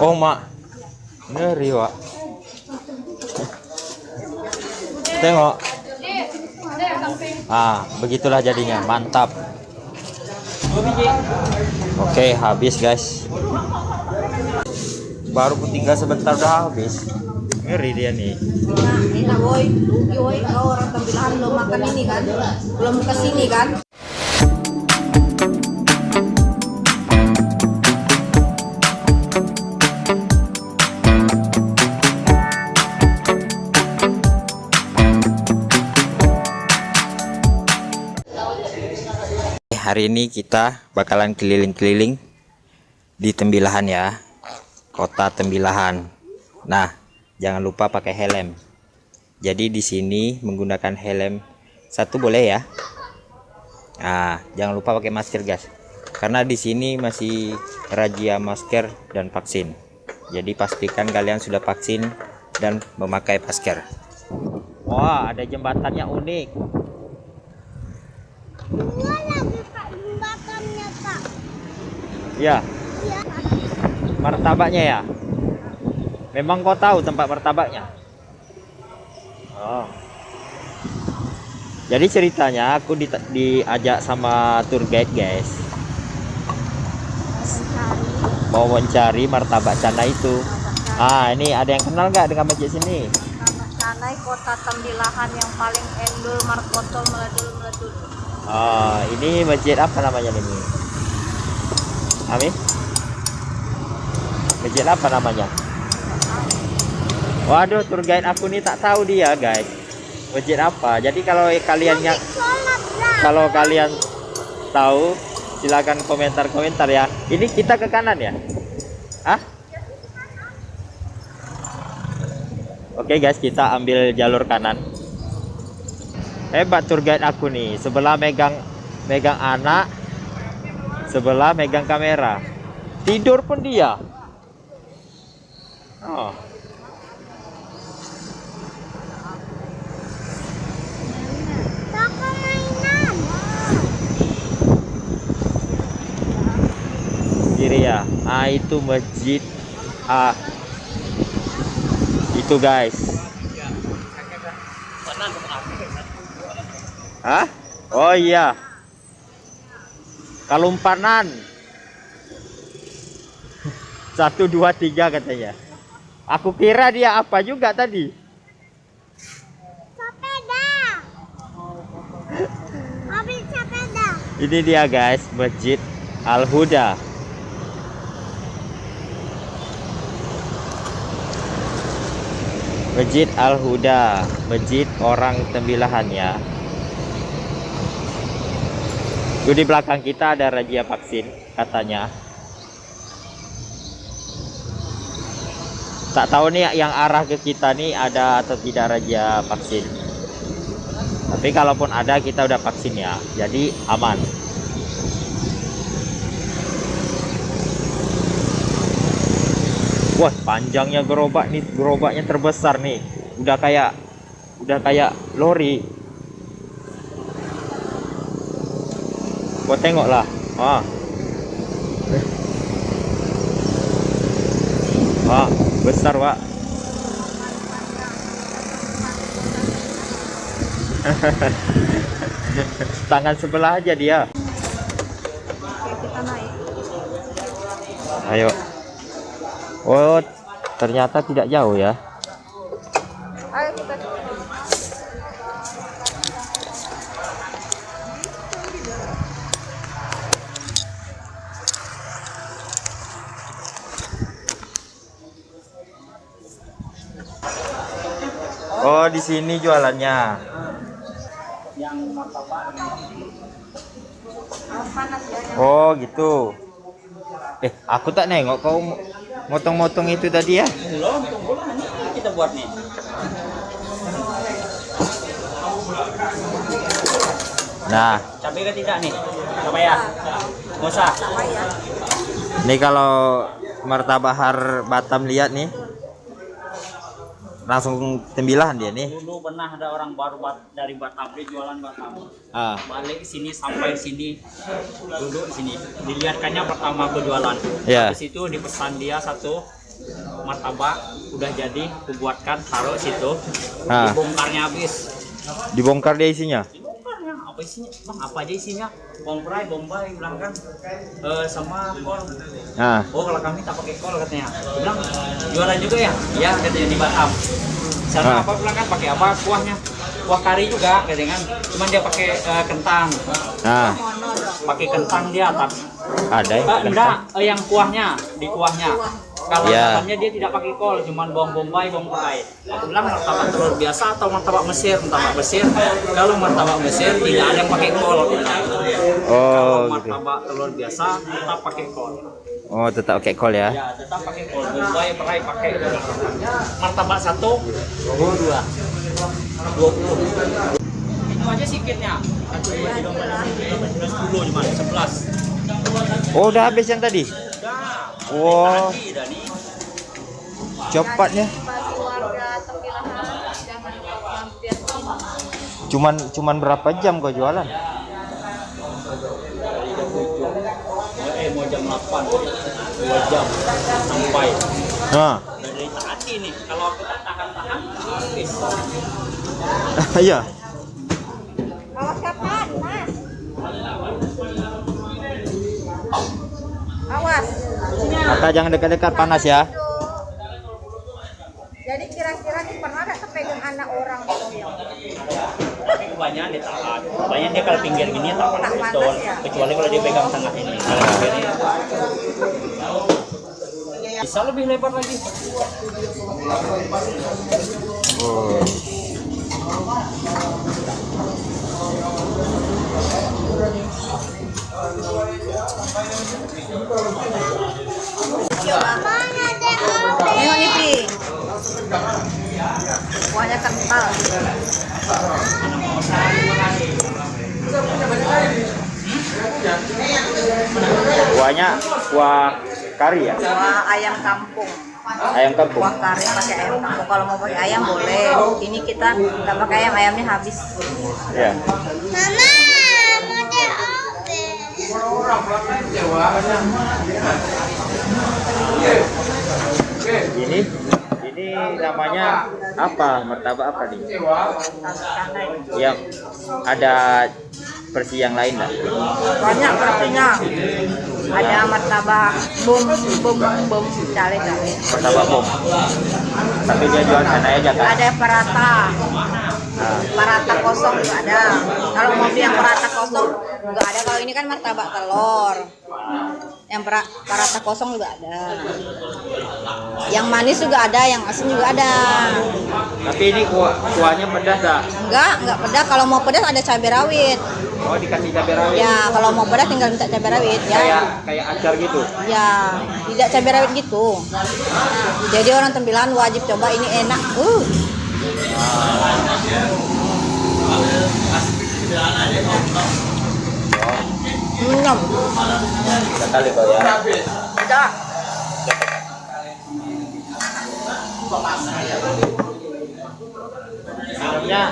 Oh mak, ngeri wak. Tengok. Ah, begitulah jadinya, mantap. Oke, habis guys. Baru tinggal sebentar udah habis. Ngeri dia nih. Nah, enak woi, woi kau orang tampilan belum makan ini kan, belum ke sini kan. Hari ini kita bakalan keliling-keliling di Tembilahan ya. Kota Tembilahan. Nah, jangan lupa pakai helm. Jadi di sini menggunakan helm satu boleh ya. Nah, jangan lupa pakai masker, guys. Karena di sini masih razia masker dan vaksin. Jadi pastikan kalian sudah vaksin dan memakai masker. Wah, ada jembatannya unik. Lagi jembatannya. Ya, Iya. martabaknya ya. Memang kau tahu tempat martabaknya? Oh. Jadi ceritanya aku di, diajak sama tour guide guys, mau mencari martabak cana itu. Ah, ini ada yang kenal nggak dengan masjid sini? Canai kota Tembilahan yang paling endul markotol meledul meledul. Ah, ini masjid apa namanya ini? Amin? Masjid apa namanya? Waduh, tour guide aku nih tak tahu dia, guys. Masjid apa? Jadi kalau kalian yang lah. kalau kalian tahu silakan komentar-komentar ya. Ini kita ke kanan ya? Hah? Oke guys, kita ambil jalur kanan. Hebat tour guide aku nih. Sebelah megang megang anak, sebelah megang kamera. Tidur pun dia. Oh. Kiri ya. Ah itu masjid. Ah. Itu guys. Hah? Oh iya. Kalumpanan satu dua tiga katanya. Aku kira dia apa juga tadi. Sepeda. Mobil sepeda. ini dia guys. Masjid Al Masjid Al Huda masjid orang tembilahan ya. Tuh di belakang kita ada razia vaksin katanya. Tak tahu nih yang arah ke kita nih ada atau tidak razia vaksin. Tapi kalaupun ada kita udah vaksin ya. Jadi aman wah panjangnya gerobak nih gerobaknya terbesar nih. Udah kayak udah kayak lori. Gua tengok lah. Ah. Ah besar pak. Tangan sebelah aja dia. Oke kita naik. ayo oh ternyata tidak jauh ya. Oh di sini jualannya. Ya. oh gitu. Eh aku tak nengok kau motong-motong itu tadi ya Belum, kita buat nih. nah Cabai ke tidak nih? Cabai ya? Ya? ini kalau martabak har Batam lihat nih langsung tembilahan dia nih. Dulu pernah ada orang baru bat, dari Batam dia jualan Batam. Ah, Balik sini sampai sini duduk sini. Dilihatkannya pertama aku jualan. Ya. Habis itu dipesan dia satu martabak udah jadi aku buatkan taruh situ. Ah. Dibongkarnya habis. dibongkar dia isinya. Apa isinya? Bang apa aja isinya? Bombay, bombay bilang kan. Eh, sama kol. Nah, Oh kalau kami tak pakai kol katanya. Dia bilang jualan juga ya? Iya katanya di Batam. Sana Ah. apa bilang kan pakai apa kuahnya? Kuah kari juga katanya kan. Cuman dia pakai eh, kentang. nah. Pakai kentang dia tak. ada ya. Eh, enggak, eh, yang kuahnya di kuahnya. Kalau Ya. makannya dia tidak pakai kol, cuman bawang bombay, bawang bombay. Aku bilang martabak telur biasa atau martabak Mesir, martabak Mesir. Kalau martabak Mesir tidak ada yang pakai kol. aku bilang. Oh, Kalau gitu. martabak telur biasa tetap pakai kol. Oh, tetap pakai kol ya. Ya, tetap pakai kol. Bombay perai pakai martabak satu, dua dua, dua puluh. Itu aja dua tiga empat cuma sebelas. Oh, udah habis yang tadi. Wow, cepatnya. Cuman cuman berapa jam kau jualan? Eh mau jam delapan. Dua jam sampai. Nah, Dari tadi nih. Kalau aku tak tahan-tahan habis. iya. Kakak jangan dekat-dekat panas ya. Jadi kira-kira pernah nggak kepegang anak orang gitu? Tapi kebanyakan dia tahan. Kebanyakan dia kalau pinggir gini tak panas Tak panas betul. ya? Kecuali kalau dia pegang tengah ini. Kalau pinggir ini. Bisa lebih lebar lagi. Oh. Coba. Tengok nih, Pi. Kuahnya kental. Kuahnya kuah kari ya? Kuah ayam kampung. Ayam kampung. Kuah kari pakai ayam kampung. Kalau mau pakai ayam boleh. Ini kita nggak pakai ayam, ayamnya habis. Ya. Mama, model apa? Ini ini namanya apa? Martabak apa nih? Yang ada versi yang lain lah. Banyak versinya. Ada martabak bum bum bum cale cale. Martabak bom. Tapi dia jual sana aja kan? Ada parata. Nah, Parata kosong juga ada. Kalau mau beli yang parata kosong juga ada. Kalau ini kan martabak telur. Yang para, parata kosong juga ada. Yang manis juga ada, yang asin juga ada. tapi ini kuah kuahnya pedas tak? Enggak, enggak pedas. Kalau mau pedas ada cabai rawit. Oh dikasih cabai rawit. Ya, kalau mau pedas tinggal minta cabai rawit ya. Kayak kayak acar gitu. Ya, tidak cabai rawit gitu. Jadi orang tembilan wajib coba ini enak. Uh. Hmm, Sekali kau ya. ada. Namanya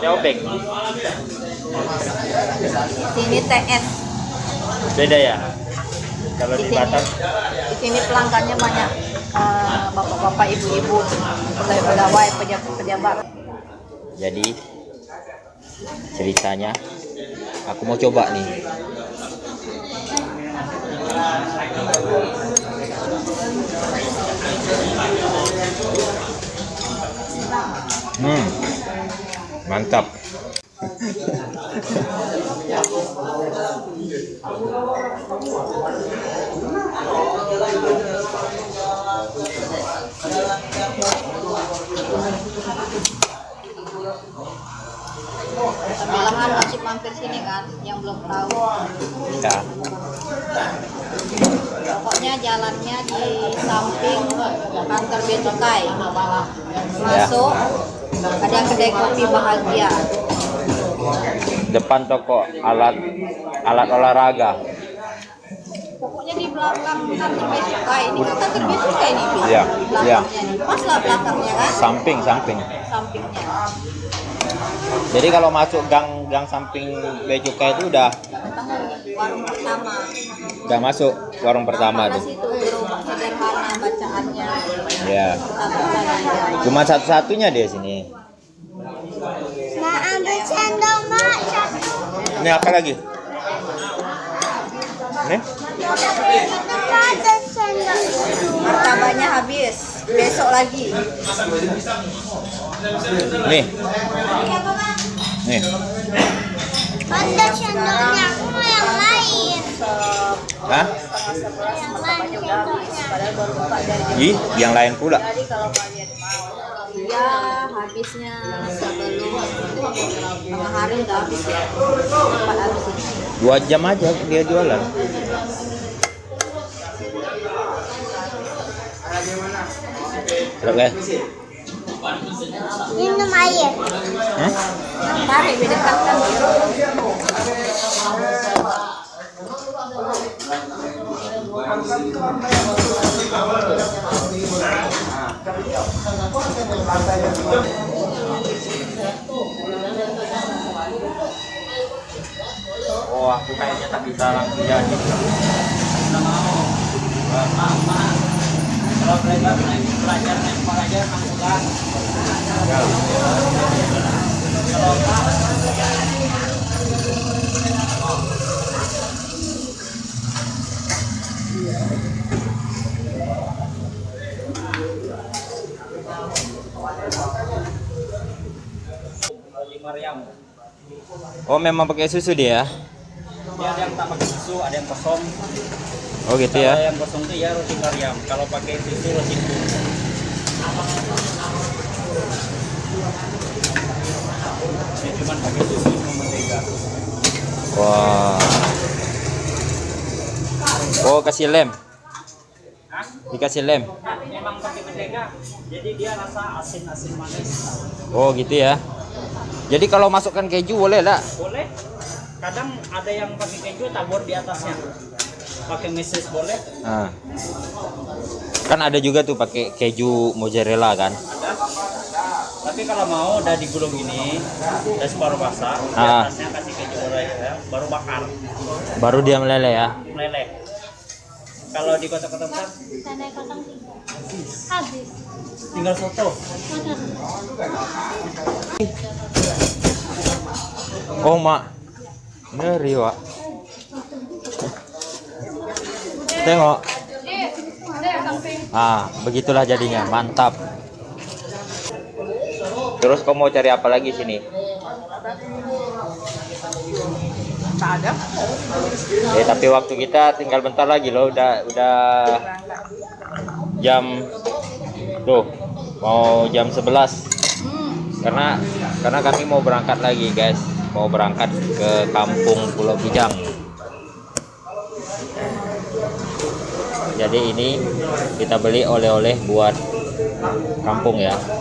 Neobek. Sini TS. Beda ya? Kalau Di di sini, Batam di sini pelanggannya banyak eh, bapak-bapak, ibu-ibu, pegawai-pegawai, pejabat-pejabat. jadi ceritanya aku mau coba nih hmm. Mantap Tembilahan wajib mampir sini kan, yang belum tahu. ya Pokoknya jalannya di samping kantor Bea Cukai. Masuk, ada kedai kopi bahagia. depan toko alat alat olahraga Pokoknya di belakang kantor bea cukai. Ini kan kantor nih, Pi. Iya, Belakangnya iya. nih. Pas lah belakangnya kan, samping samping sampingnya. Jadi kalau masuk gang gang samping bea cukai itu udah warung pertama. udah masuk warung pertama tuh sederhana bacaannya. ya cuma satu-satunya dia sini Mak ambil sendok mak satu. ini apa lagi sendok. Martabaknya habis. Besok lagi. nih nih Ada sendoknya. Aku mau yang lain. Hah? Yang lain sendoknya. Padahal baru buka dari jam Ih, yang lain pula Jadi kalau kalian mau, iya habisnya sebelum tengah hari udah habis ya. Habis dua jam aja dia jualan Oke. Minum air. Hah? Tarik. Oh, aku kayaknya tak bisa langsung jadi. Kalau riam. Oh, memang pakai susu dia. Dia ada yang tak pakai susu, ada yang kosong. Oh, gitu Kalau ya. yang kosong itu ya roti mariam. Kalau pakai susu roti tunggu. Dia cuma pakai susu sama mentega. Wah. Oh, kasih lem. Hah? Dikasih lem. Memang pakai mentega, jadi dia rasa asin-asin manis. Oh, gitu ya. Jadi kalau masukkan keju boleh lah. Boleh. Kadang ada yang pakai keju tabur di atasnya. Pakai meses boleh. Nah. Kan ada juga tuh pakai keju mozzarella kan. Ada. Tapi kalau mau udah digulung ini, udah separuh basah, Ah. atasnya kasih keju boleh ya, baru bakar, Baru dia meleleh ya. meleleh. Kalau di kota-kota besar. Habis. tinggal soto. Oh, Mak. Ngeri, Wak. Tengok. Ah, begitulah jadinya. Mantap. Terus kamu mau cari apa lagi sini? Tak ada. Eh, tapi waktu kita tinggal bentar lagi loh. Udah udah jam tuh mau jam 11 karena karena kami mau berangkat lagi guys mau berangkat ke kampung Pulau Kijang jadi ini kita beli oleh-oleh buat kampung ya